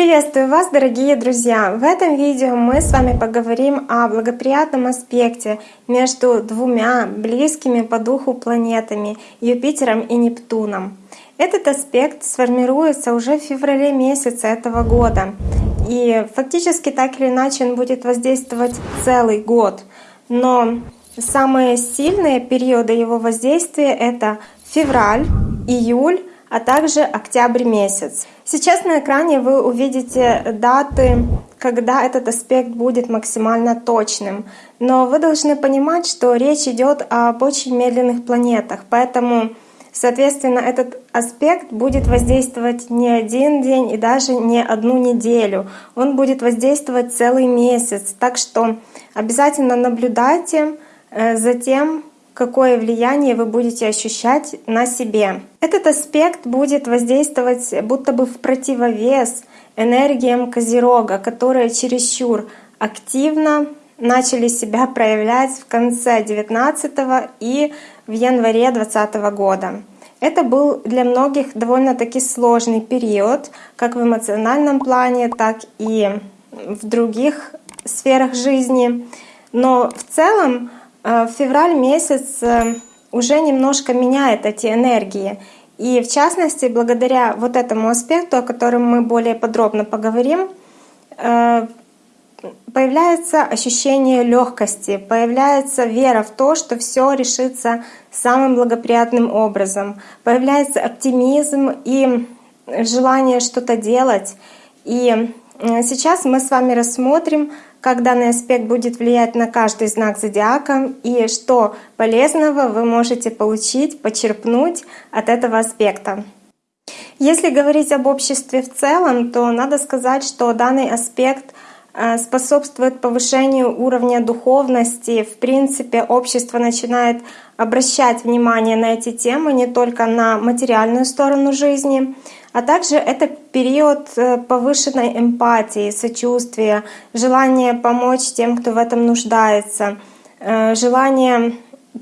Приветствую вас, дорогие друзья! В этом видео мы с вами поговорим о благоприятном аспекте между двумя близкими по духу планетами Юпитером и Нептуном. Этот аспект сформируется уже в феврале месяце этого года. И фактически так или иначе он будет воздействовать целый год. Но самые сильные периоды его воздействия — это февраль, июль, а также октябрь месяц. Сейчас на экране вы увидите даты, когда этот аспект будет максимально точным. Но вы должны понимать, что речь идет об очень медленных планетах, поэтому Соответственно, этот аспект будет воздействовать не один день и даже не одну неделю. Он будет воздействовать целый месяц. Так что обязательно наблюдайте э, за тем, какое влияние вы будете ощущать на себе. Этот аспект будет воздействовать будто бы в противовес энергиям Козерога, которые чересчур активно начали себя проявлять в конце 19 и в январе 2020 года. Это был для многих довольно-таки сложный период, как в эмоциональном плане, так и в других сферах жизни. Но в целом февраль месяц э, уже немножко меняет эти энергии. И в частности, благодаря вот этому аспекту, о котором мы более подробно поговорим, э, появляется ощущение легкости, появляется вера в то, что все решится самым благоприятным образом, появляется оптимизм и желание что-то делать. И сейчас мы с вами рассмотрим как данный аспект будет влиять на каждый знак зодиака и что полезного вы можете получить, почерпнуть от этого аспекта. Если говорить об обществе в целом, то надо сказать, что данный аспект э, способствует повышению уровня духовности. В принципе, общество начинает обращать внимание на эти темы не только на материальную сторону жизни, а также это период э, повышенной эмпатии, сочувствия, желания помочь тем, кто в этом нуждается, э, желание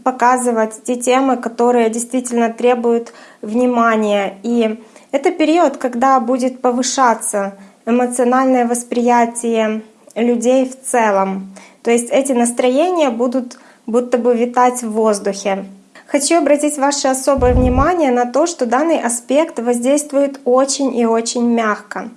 показывать те темы, которые действительно требуют внимания. И это период, когда будет повышаться эмоциональное восприятие людей в целом. То есть эти настроения будут будто бы витать в воздухе. Хочу обратить ваше особое внимание на то, что данный аспект воздействует очень и очень мягко.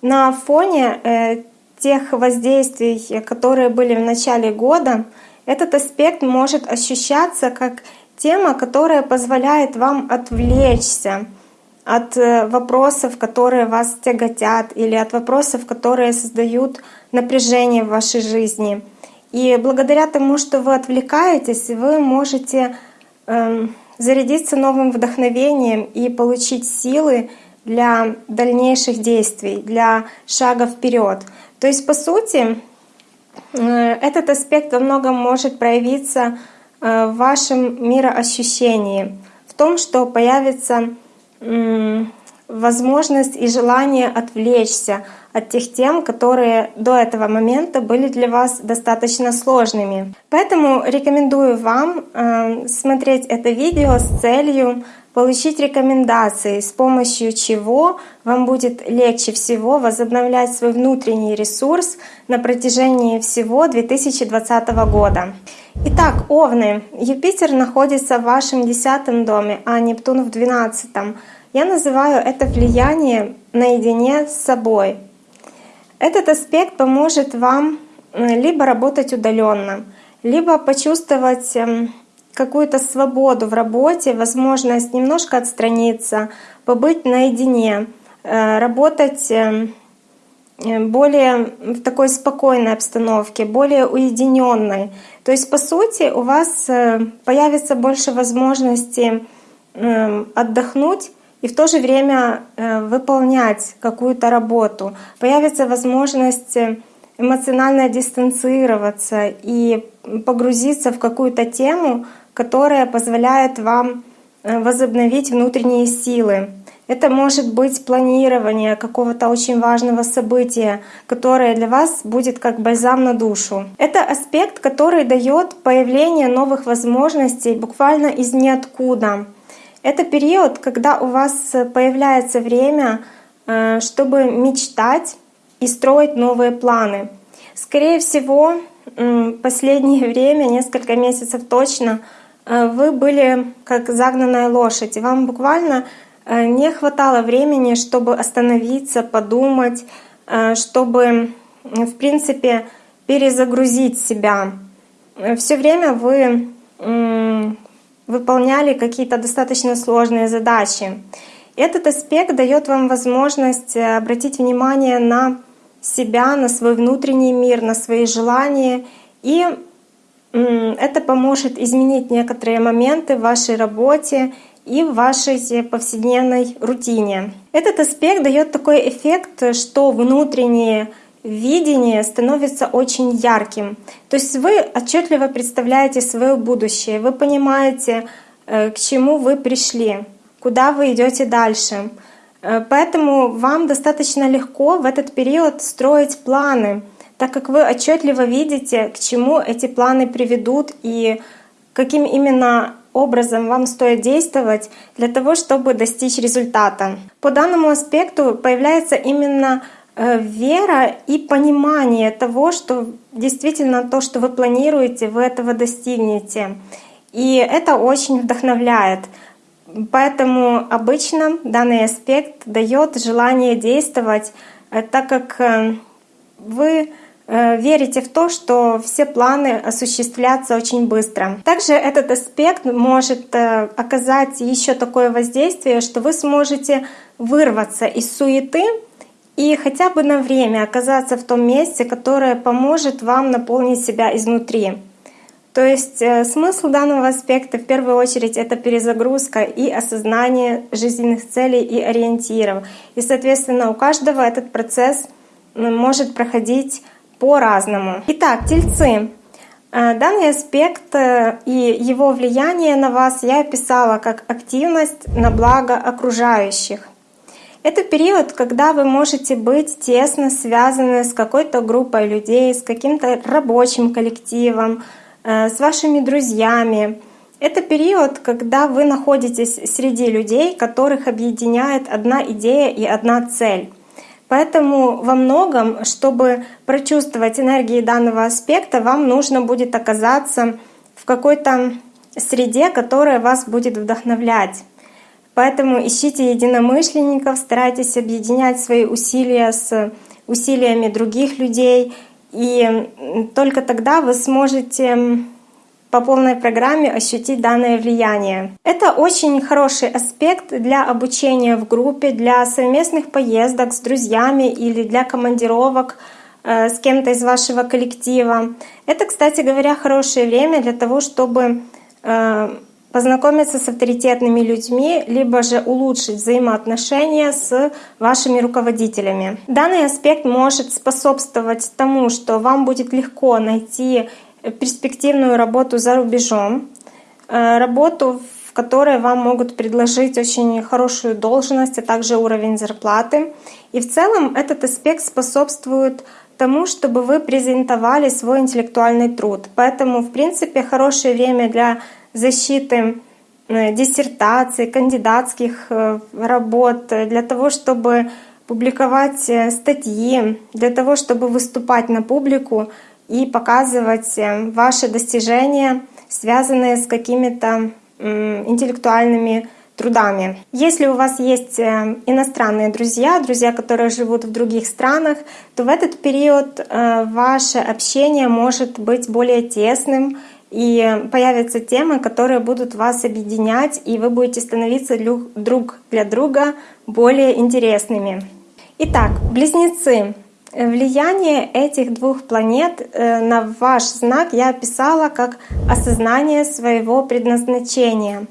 На фоне э, тех воздействий, которые были в начале года, этот аспект может ощущаться как тема, которая позволяет вам отвлечься от э, вопросов, которые вас тяготят, или от вопросов, которые создают напряжение в вашей жизни. И благодаря тому, что вы отвлекаетесь, вы можете зарядиться новым вдохновением и получить силы для дальнейших действий, для шага вперед. То есть, по сути, э, этот аспект во многом может проявиться э, в вашем мироощущении, в том, что появится возможность и желание отвлечься от тех тем, которые до этого момента были для вас достаточно сложными. Поэтому рекомендую вам э, смотреть это видео с целью получить рекомендации, с помощью чего вам будет легче всего возобновлять свой внутренний ресурс на протяжении всего 2020 года. Итак, Овны, Юпитер находится в вашем десятом доме, а Нептун в двенадцатом. Я называю это влияние наедине с собой. Этот аспект поможет вам э, либо работать удаленно, либо почувствовать эм, какую-то свободу в работе, возможность немножко отстраниться, побыть наедине, э, работать эм, э, более в такой спокойной обстановке, более уединенной. То есть, по сути, у вас появится больше возможности эм, отдохнуть и в то же время э, выполнять какую-то работу. Появится возможность э, эмоционально дистанцироваться и погрузиться в какую-то тему, которая позволяет вам э, возобновить внутренние силы. Это может быть планирование какого-то очень важного события, которое для вас будет как бальзам на душу. Это аспект, который дает появление новых возможностей буквально из ниоткуда. Это период, когда у вас появляется время чтобы мечтать и строить новые планы. Скорее всего, последнее время, несколько месяцев точно, вы были как загнанная лошадь, и вам буквально не хватало времени, чтобы остановиться, подумать, чтобы, в принципе, перезагрузить себя. Все время вы выполняли какие-то достаточно сложные задачи. Этот аспект дает вам возможность э, обратить внимание на себя, на свой внутренний мир, на свои желания. И это поможет изменить некоторые моменты в вашей работе и в вашей повседневной рутине. Этот аспект дает такой эффект, что внутренние видение становится очень ярким. То есть вы отчетливо представляете свое будущее, вы понимаете, э, к чему вы пришли, куда вы идете дальше. Э, поэтому вам достаточно легко в этот период строить планы, так как вы отчетливо видите, к чему эти планы приведут и каким именно образом вам стоит действовать для того, чтобы достичь результата. По данному аспекту появляется именно вера и понимание того, что действительно то, что вы планируете, вы этого достигнете. И это очень вдохновляет. Поэтому обычно данный аспект дает желание действовать, э, так как э, вы верите в то, что все планы осуществлятся очень быстро. Также этот аспект может оказать еще такое воздействие, что вы сможете вырваться из суеты и хотя бы на время оказаться в том месте, которое поможет вам наполнить себя изнутри. То есть э, смысл данного аспекта в первую очередь это перезагрузка и осознание жизненных целей и ориентиров. И, соответственно, у каждого этот процесс может проходить по-разному. Итак, тельцы. Э, данный аспект э, и его влияние на вас я описала как активность на благо окружающих. Это период, когда вы можете быть тесно связаны с какой-то группой людей, с каким-то рабочим коллективом, э, с вашими друзьями. Это период, когда вы находитесь среди людей, которых объединяет одна идея и одна цель. Поэтому во многом, чтобы прочувствовать энергии данного аспекта, вам нужно будет оказаться в какой-то среде, которая вас будет вдохновлять. Поэтому ищите единомышленников, старайтесь объединять свои усилия с усилиями других людей, и только тогда вы сможете по полной программе ощутить данное влияние. Это очень хороший аспект для обучения в группе, для совместных поездок с друзьями или для командировок э, с кем-то из вашего коллектива. Это, кстати говоря, хорошее время для того, чтобы э, познакомиться с авторитетными людьми, либо же улучшить взаимоотношения с вашими руководителями. Данный аспект может способствовать тому, что вам будет легко найти перспективную работу за рубежом, э, работу, в которой вам могут предложить очень хорошую должность, а также уровень зарплаты. И в целом этот аспект способствует тому, чтобы вы презентовали свой интеллектуальный труд. Поэтому, в принципе, хорошее время для защиты э, диссертаций, кандидатских э, работ, для того, чтобы публиковать э, статьи, для того, чтобы выступать на публику и показывать ваши достижения, связанные с какими-то интеллектуальными трудами. Если у вас есть иностранные друзья, друзья, которые живут в других странах, то в этот период ваше общение может быть более тесным, и появятся темы, которые будут вас объединять, и вы будете становиться друг для друга более интересными. Итак, близнецы. Влияние этих двух планет э, на ваш знак я описала как осознание своего предназначения.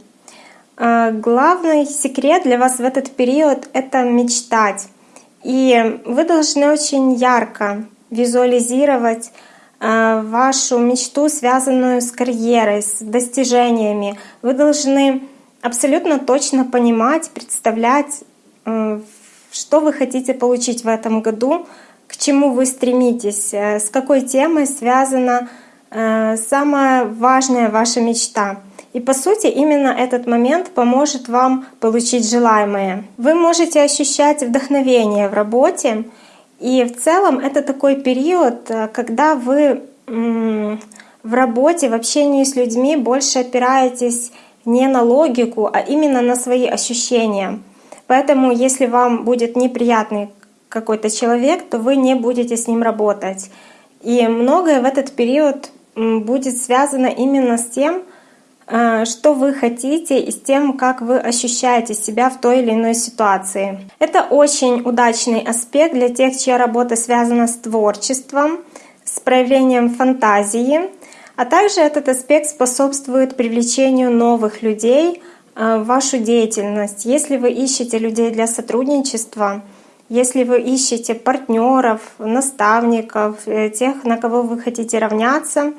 Э, главный секрет для вас в этот период — это мечтать. И вы должны очень ярко визуализировать вашу мечту, связанную с карьерой, с достижениями. Вы должны абсолютно точно понимать, представлять, э, что вы хотите получить в этом году, к чему вы стремитесь, э, с какой темой связана самая важная ваша мечта. И по сути именно этот момент поможет вам получить желаемое. Вы можете ощущать вдохновение в работе, и в целом это такой период, э, когда вы в работе, в общении с людьми больше опираетесь не на логику, а именно на свои ощущения. Поэтому если вам будет неприятный какой-то человек, то вы не будете с ним работать. И многое в этот период будет связано именно с тем, что вы хотите и с тем, как вы ощущаете себя в той или иной ситуации. Это очень удачный аспект для тех, чья работа связана с творчеством, с проявлением фантазии, а также этот аспект способствует привлечению новых людей э, в вашу деятельность. Если вы ищете людей для сотрудничества, если вы ищете партнеров, наставников, э, тех, на кого вы хотите равняться,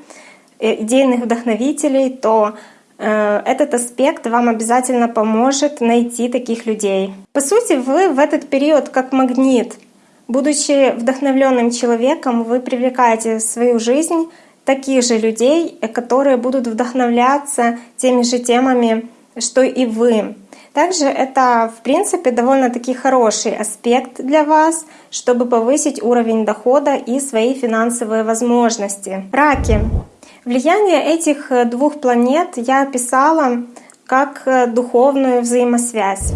э, идейных вдохновителей, то э, этот аспект вам обязательно поможет найти таких людей. По сути, вы в этот период как магнит. Будучи вдохновленным человеком, вы привлекаете в свою жизнь таких же людей, которые будут вдохновляться теми же темами, что и вы. Также это, в принципе, довольно-таки хороший аспект для вас, чтобы повысить уровень дохода и свои финансовые возможности. Раки. Влияние этих двух планет я описала как духовную взаимосвязь.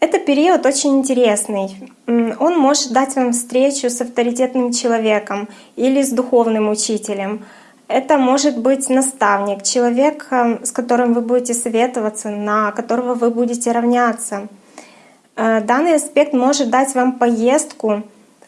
Это период очень интересный. Он может дать вам встречу с авторитетным человеком или с духовным учителем — это может быть наставник, человек, э, с которым вы будете советоваться, на которого вы будете равняться. Э, данный аспект может дать вам поездку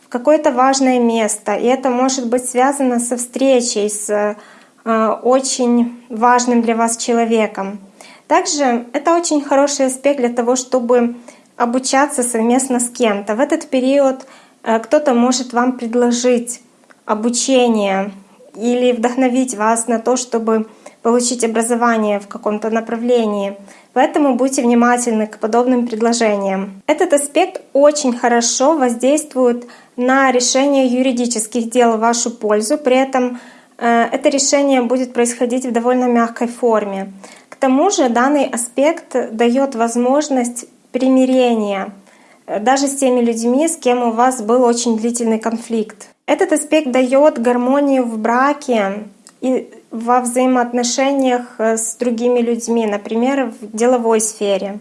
в какое-то важное место, и это может быть связано со встречей с э, очень важным для вас человеком. Также это очень хороший аспект для того, чтобы обучаться совместно с кем-то. В этот период кто-то может вам предложить обучение, или вдохновить вас на то, чтобы получить образование в каком-то направлении. Поэтому будьте внимательны к подобным предложениям. Этот аспект очень хорошо воздействует на решение юридических дел в вашу пользу. При этом э, это решение будет происходить в довольно мягкой форме. К тому же данный аспект дает возможность примирения э, даже с теми людьми, с кем у вас был очень длительный конфликт. Этот аспект дает гармонию в браке и во взаимоотношениях э, с другими людьми, например, в деловой сфере.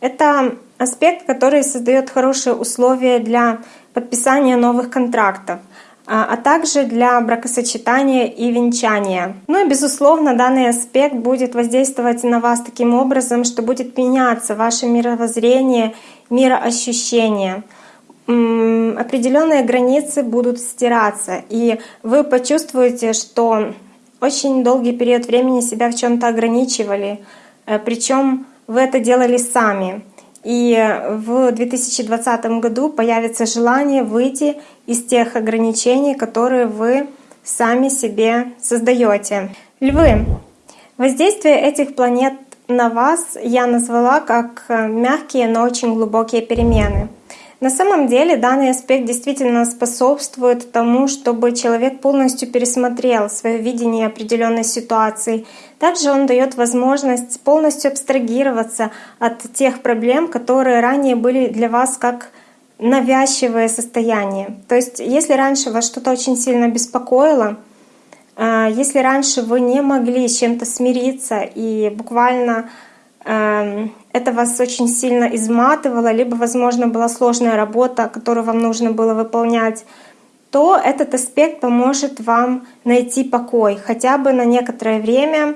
Это аспект, который создает хорошие условия для подписания новых контрактов, а, а также для бракосочетания и венчания. Ну и, безусловно, данный аспект будет воздействовать на вас таким образом, что будет меняться ваше мировоззрение, мироощущение — определенные границы будут стираться, и вы почувствуете, что очень долгий период времени себя в чем-то ограничивали, э, причем вы это делали сами. И в 2020 году появится желание выйти из тех ограничений, которые вы сами себе создаете. Львы. Воздействие этих планет на вас я назвала как э, мягкие, но очень глубокие перемены. На самом деле данный аспект действительно способствует тому, чтобы человек полностью пересмотрел свое видение определенной ситуации. Также он дает возможность полностью абстрагироваться от тех проблем, которые ранее были для вас как навязчивое состояние. То есть если раньше вас что-то очень сильно беспокоило, э, если раньше вы не могли с чем-то смириться и буквально эм, это вас очень сильно изматывало, либо, возможно, была сложная работа, которую вам нужно было выполнять, то этот аспект поможет вам найти покой, хотя бы на некоторое время,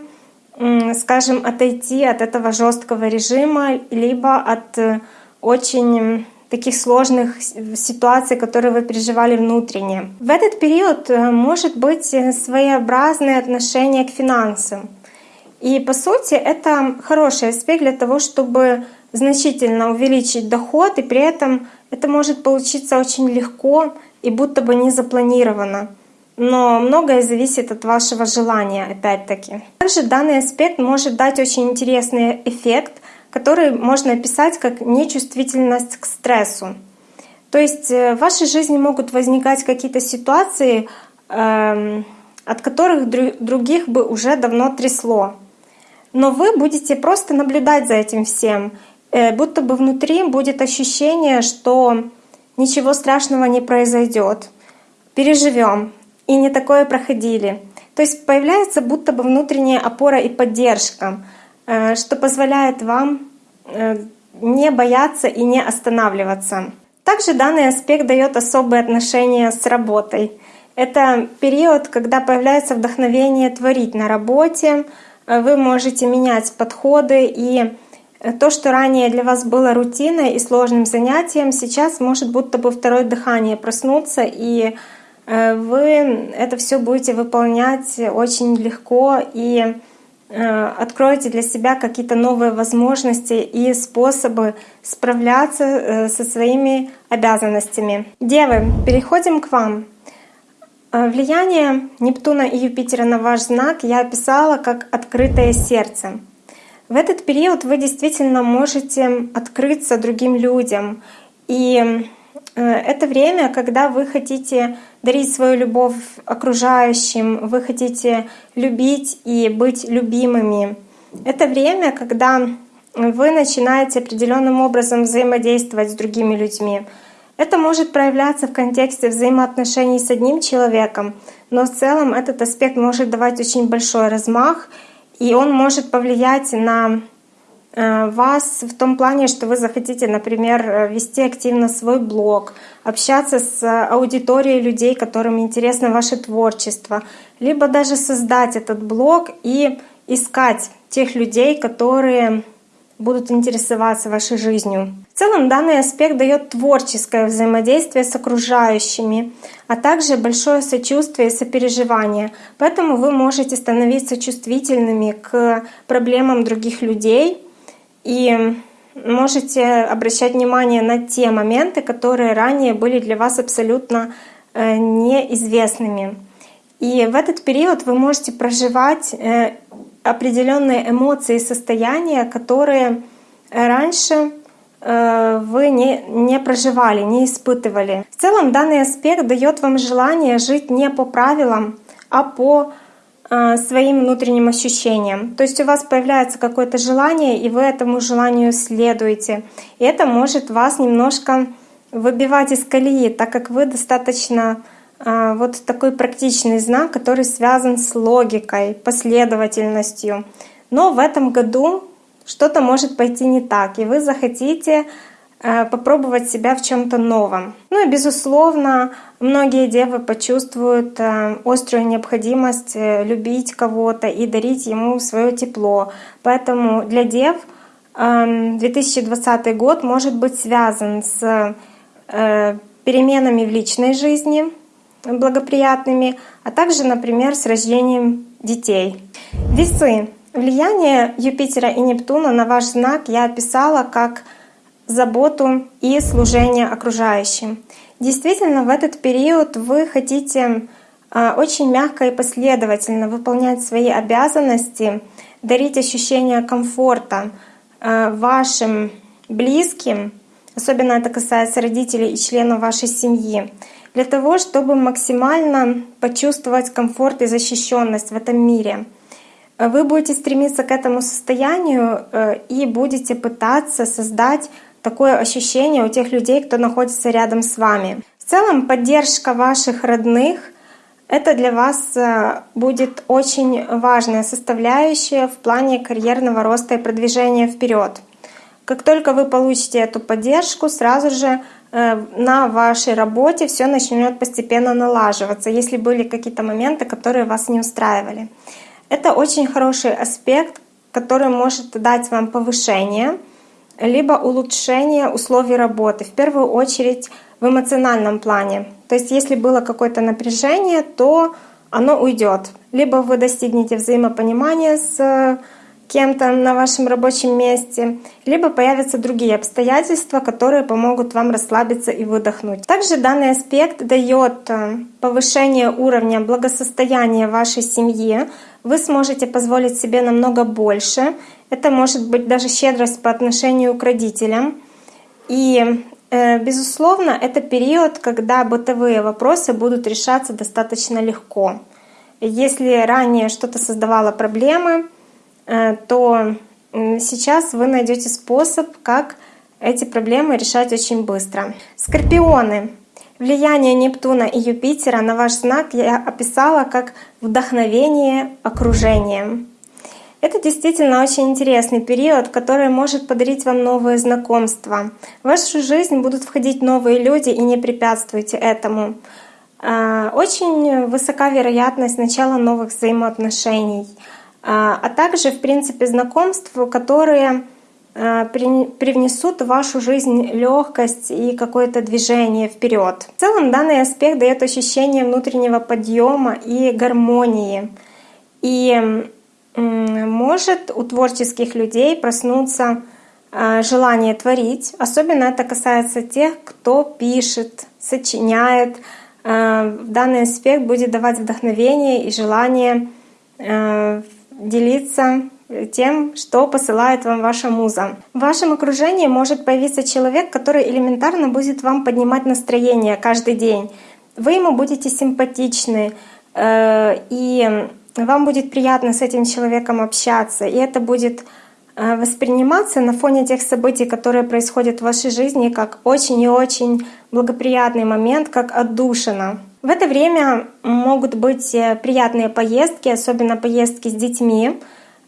скажем, отойти от этого жесткого режима, либо от э, очень таких сложных ситуаций, которые вы переживали внутренне. В этот период э, может быть э, своеобразное отношение к финансам. И по сути это хороший аспект для того, чтобы значительно увеличить доход, и при этом это может получиться очень легко и будто бы не запланировано. Но многое зависит от вашего желания, опять-таки. Также данный аспект может дать очень интересный эффект, который можно описать как нечувствительность к стрессу. То есть э, в вашей жизни могут возникать какие-то ситуации, эм, от которых других бы уже давно трясло. Но вы будете просто наблюдать за этим всем. Э, будто бы внутри будет ощущение, что ничего страшного не произойдет. Переживем. И не такое проходили. То есть появляется будто бы внутренняя опора и поддержка, э, что позволяет вам э, не бояться и не останавливаться. Также данный аспект дает особые отношения с работой. Это период, когда появляется вдохновение творить на работе, вы можете менять подходы и то, что ранее для вас было рутиной и сложным занятием, сейчас может будто бы второе дыхание проснуться, и э, вы это все будете выполнять очень легко и э, откроете для себя какие-то новые возможности и способы справляться э, со своими обязанностями. Девы, переходим к вам. Влияние Нептуна и Юпитера на ваш знак я описала как открытое сердце. В этот период вы действительно можете открыться другим людям. И э, это время, когда вы хотите дарить свою любовь окружающим, вы хотите любить и быть любимыми. Это время, когда вы начинаете определенным образом взаимодействовать с другими людьми. Это может проявляться в контексте взаимоотношений с одним человеком, но в целом этот аспект может давать очень большой размах — и он может повлиять на э, вас в том плане, что вы захотите, например, вести активно свой блог, общаться с аудиторией людей, которым интересно ваше творчество, либо даже создать этот блог и искать тех людей, которые будут интересоваться вашей жизнью. В целом данный аспект дает творческое взаимодействие с окружающими, а также большое сочувствие и сопереживание. Поэтому вы можете становиться чувствительными к проблемам других людей и можете обращать внимание на те моменты, которые ранее были для вас абсолютно э, неизвестными. И в этот период вы можете проживать э, определенные эмоции и состояния, которые раньше э, вы не, не проживали, не испытывали. В целом данный аспект дает вам желание жить не по правилам, а по э, своим внутренним ощущениям. То есть у вас появляется какое-то желание, и вы этому желанию следуете. И это может вас немножко выбивать из колеи, так как вы достаточно вот такой практичный знак, который связан с логикой, последовательностью. Но в этом году что-то может пойти не так, и вы захотите э, попробовать себя в чем-то новом. Ну и безусловно, многие девы почувствуют э, острую необходимость э, любить кого-то и дарить ему свое тепло. Поэтому для дев 2020 год может быть связан с переменами в личной жизни, благоприятными, а также, например, с рождением детей. Весы. Влияние Юпитера и Нептуна на ваш знак я описала как заботу и служение окружающим. Действительно, в этот период вы хотите а, очень мягко и последовательно выполнять свои обязанности, дарить ощущение комфорта а, вашим близким, особенно это касается родителей и членов вашей семьи, для того, чтобы максимально почувствовать комфорт и защищенность в этом мире — вы будете стремиться к этому состоянию э, и будете пытаться создать такое ощущение у тех людей, кто находится рядом с вами. В целом поддержка ваших родных — это для вас э, будет очень важная составляющая в плане карьерного роста и продвижения вперед. Как только вы получите эту поддержку, сразу же на вашей работе все начнет постепенно налаживаться, если были какие-то моменты, которые вас не устраивали. Это очень хороший аспект, который может дать вам повышение, либо улучшение условий работы, в первую очередь в эмоциональном плане. То есть если было какое-то напряжение, то оно уйдет. Либо вы достигнете взаимопонимания с кем-то на вашем рабочем месте, либо появятся другие обстоятельства, которые помогут вам расслабиться и выдохнуть. Также данный аспект дает э, повышение уровня благосостояния вашей семьи. Вы сможете позволить себе намного больше. Это может быть даже щедрость по отношению к родителям. И э, Безусловно, это период, когда бытовые вопросы будут решаться достаточно легко. Если ранее что-то создавало проблемы, то сейчас вы найдете способ, как эти проблемы решать очень быстро. Скорпионы. Влияние Нептуна и Юпитера на ваш знак я описала как вдохновение окружением. Это действительно очень интересный период, который может подарить вам новые знакомства. В вашу жизнь будут входить новые люди, и не препятствуйте этому. А, очень высока вероятность начала новых взаимоотношений, а, а также, в принципе, знакомств, которые а, привнесут в вашу жизнь легкость и какое-то движение вперед. В целом данный аспект дает ощущение внутреннего подъема и гармонии. И может у творческих людей проснуться а, желание творить. Особенно это касается тех, кто пишет, сочиняет. Данный аспект будет давать вдохновение и желание делиться тем, что посылает вам ваша муза. В вашем окружении может появиться человек, который элементарно будет вам поднимать настроение каждый день. Вы ему будете симпатичны, э, и вам будет приятно с этим человеком общаться, и это будет восприниматься на фоне тех событий, которые происходят в вашей жизни, как очень и очень благоприятный момент, как отдушина. В это время могут быть э, приятные поездки, особенно поездки с детьми,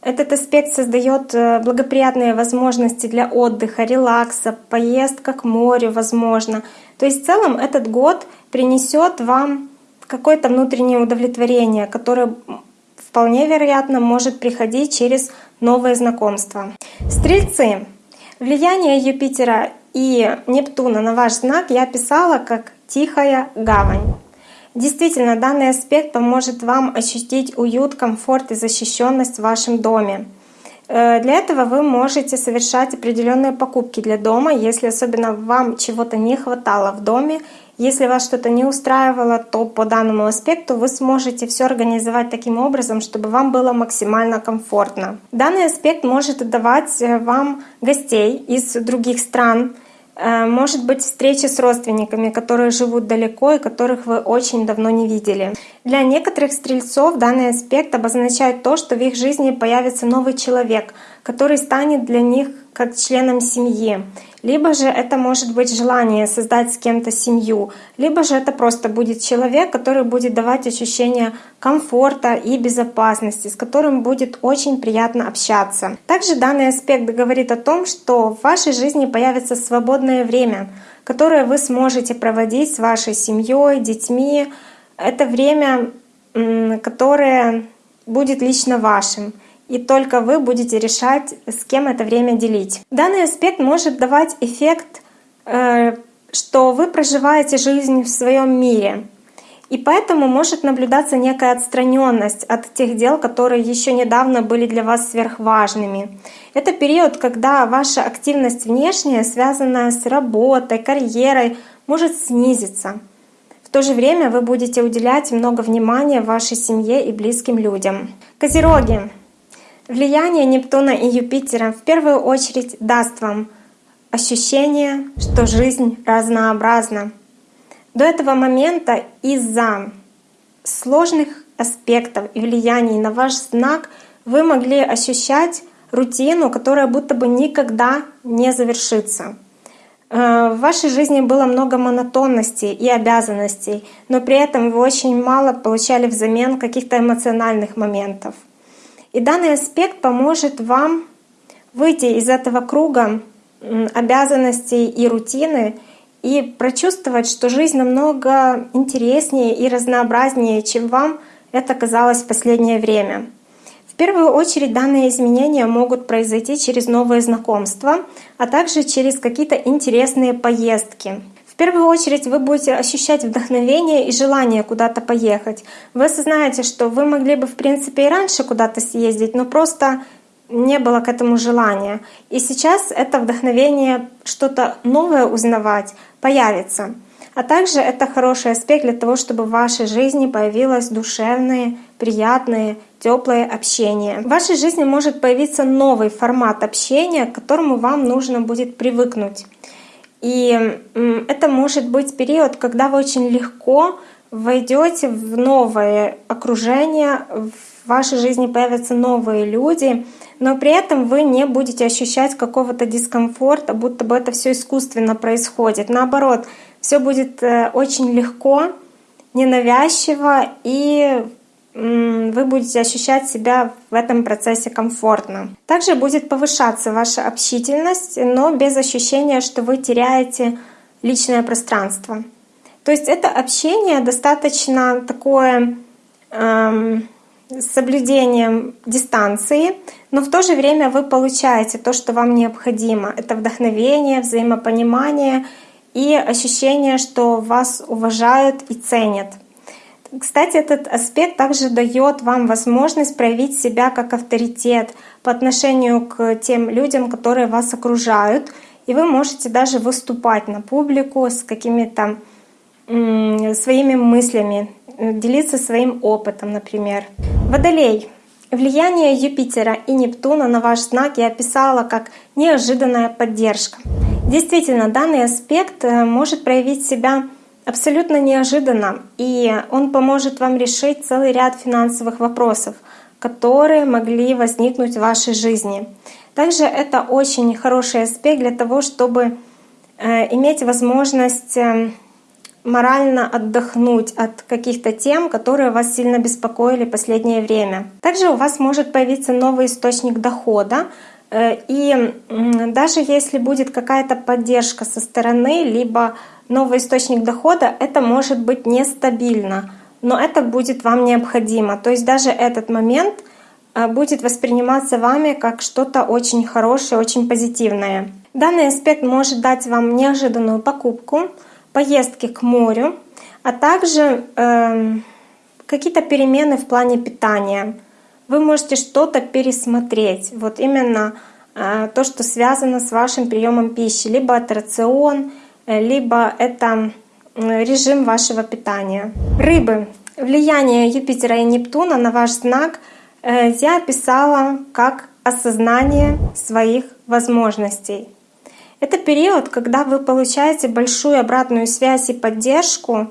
этот аспект создает э, благоприятные возможности для отдыха, релакса, поездка к морю, возможно. То есть в целом этот год принесет вам какое-то внутреннее удовлетворение, которое вполне вероятно может приходить через новые знакомства. Стрельцы. Влияние Юпитера и Нептуна на ваш знак я описала как «тихая гавань». Действительно, данный аспект поможет вам ощутить уют, комфорт и защищенность в вашем доме. Э, для этого вы можете совершать определенные покупки для дома, если особенно вам чего-то не хватало в доме. Если вас что-то не устраивало, то по данному аспекту вы сможете все организовать таким образом, чтобы вам было максимально комфортно. Данный аспект может давать э, вам гостей из других стран, Э, может быть встреча с родственниками, которые живут далеко и которых вы очень давно не видели. Для некоторых стрельцов данный аспект обозначает то, что в их жизни появится новый человек, который станет для них как членом семьи. Либо же это может быть желание создать с кем-то семью, либо же это просто будет человек, который будет давать ощущение комфорта и безопасности, с которым будет очень приятно общаться. Также данный аспект говорит о том, что в вашей жизни появится свободное время, которое вы сможете проводить с вашей семьей, детьми. Это время, которое будет лично вашим и только вы будете решать, с кем это время делить. Данный аспект может давать эффект, э, что вы проживаете жизнь в своем мире. И поэтому может наблюдаться некая отстраненность от тех дел, которые еще недавно были для вас сверхважными. Это период, когда ваша активность внешняя, связанная с работой, карьерой, может снизиться. В то же время вы будете уделять много внимания вашей семье и близким людям. Козероги. Влияние Нептуна и Юпитера в первую очередь даст вам ощущение, что жизнь разнообразна. До этого момента из-за сложных аспектов и влияний на ваш знак вы могли ощущать рутину, которая будто бы никогда не завершится. Э, в вашей жизни было много монотонности и обязанностей, но при этом вы очень мало получали взамен каких-то эмоциональных моментов. И данный аспект поможет вам выйти из этого круга обязанностей и рутины и прочувствовать, что жизнь намного интереснее и разнообразнее, чем вам это казалось в последнее время. В первую очередь данные изменения могут произойти через новые знакомства, а также через какие-то интересные поездки. В первую очередь вы будете ощущать вдохновение и желание куда-то поехать. Вы осознаете, что вы могли бы в принципе и раньше куда-то съездить, но просто не было к этому желания. И сейчас это вдохновение что-то новое узнавать появится. А также это хороший аспект для того, чтобы в вашей жизни появилось душевное, приятное, теплое общение. В вашей жизни может появиться новый формат общения, к которому вам нужно будет привыкнуть. И это может быть период, когда вы очень легко войдете в новое окружение, в вашей жизни появятся новые люди, но при этом вы не будете ощущать какого-то дискомфорта, будто бы это все искусственно происходит. Наоборот, все будет э, очень легко, ненавязчиво, и вы будете ощущать себя в этом процессе комфортно. Также будет повышаться ваша общительность, но без ощущения, что вы теряете личное пространство. То есть это общение достаточно такое эм, с соблюдением дистанции, но в то же время вы получаете то, что вам необходимо. Это вдохновение, взаимопонимание и ощущение, что вас уважают и ценят. Кстати, этот аспект также дает вам возможность проявить себя как авторитет по отношению к тем людям, которые вас окружают. И вы можете даже выступать на публику с какими-то своими мыслями, делиться своим опытом, например. Водолей. Влияние Юпитера и Нептуна на ваш знак я описала как неожиданная поддержка. Действительно, данный аспект э, может проявить себя абсолютно неожиданно, и он поможет вам решить целый ряд финансовых вопросов, которые могли возникнуть в вашей жизни. Также это очень хороший аспект для того, чтобы э, иметь возможность э, морально отдохнуть от каких-то тем, которые вас сильно беспокоили последнее время. Также у вас может появиться новый источник дохода, и даже если будет какая-то поддержка со стороны, либо новый источник дохода, это может быть нестабильно, но это будет вам необходимо. То есть даже этот момент э, будет восприниматься вами как что-то очень хорошее, очень позитивное. Данный аспект может дать вам неожиданную покупку, поездки к морю, а также э, какие-то перемены в плане питания. Вы можете что-то пересмотреть. Вот именно э, то, что связано с вашим приемом пищи, либо это рацион, Э, либо это режим вашего питания. Рыбы. Влияние Юпитера и Нептуна на ваш знак э, я описала как осознание своих возможностей. Это период, когда вы получаете большую обратную связь и поддержку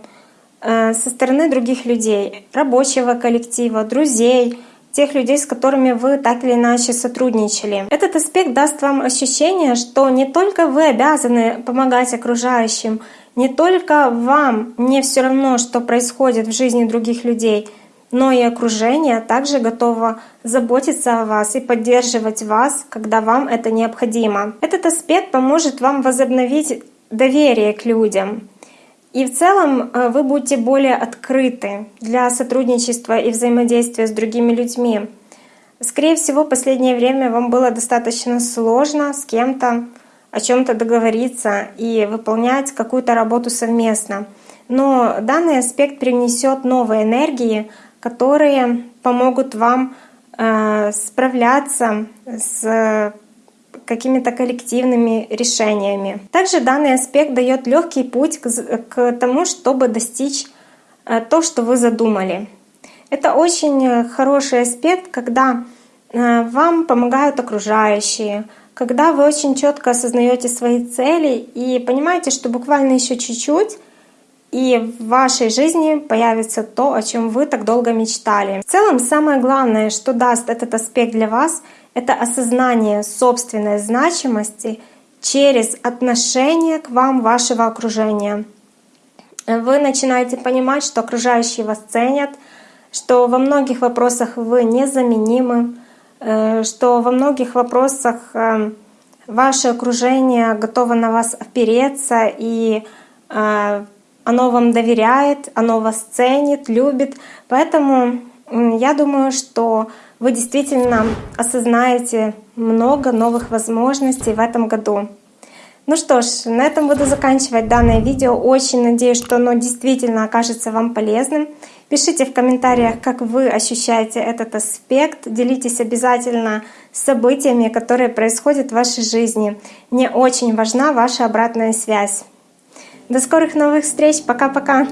со стороны других людей, рабочего коллектива, друзей, тех людей, с которыми вы так или иначе сотрудничали. Этот аспект даст вам ощущение, что не только вы обязаны помогать окружающим, не только вам не все равно, что происходит в жизни других людей, но и окружение также готово заботиться о вас и поддерживать вас, когда вам это необходимо. Этот аспект поможет вам возобновить доверие к людям, и в целом э, вы будете более открыты для сотрудничества и взаимодействия с другими людьми. Скорее всего, в последнее время вам было достаточно сложно с кем-то о чем то договориться и выполнять какую-то работу совместно. Но данный аспект принесет новые энергии, которые помогут вам э, справляться с какими-то коллективными решениями. Также данный аспект дает легкий путь к, к тому, чтобы достичь э, то, что вы задумали. Это очень хороший аспект, когда э, вам помогают окружающие, когда вы очень четко осознаете свои цели и понимаете, что буквально еще чуть-чуть, и в вашей жизни появится то, о чем вы так долго мечтали. В целом, самое главное, что даст этот аспект для вас — это осознание собственной значимости через отношение к вам вашего окружения. Вы начинаете понимать, что окружающие вас ценят, что во многих вопросах вы незаменимы, э, что во многих вопросах э, ваше окружение готово на вас опереться, и э, оно вам доверяет, оно вас ценит, любит. Поэтому я думаю, что вы действительно осознаете много новых возможностей в этом году. Ну что ж, на этом буду заканчивать данное видео. Очень надеюсь, что оно действительно окажется вам полезным. Пишите в комментариях, как вы ощущаете этот аспект. Делитесь обязательно событиями, которые происходят в вашей жизни. Мне очень важна ваша обратная связь. До скорых новых встреч. Пока-пока.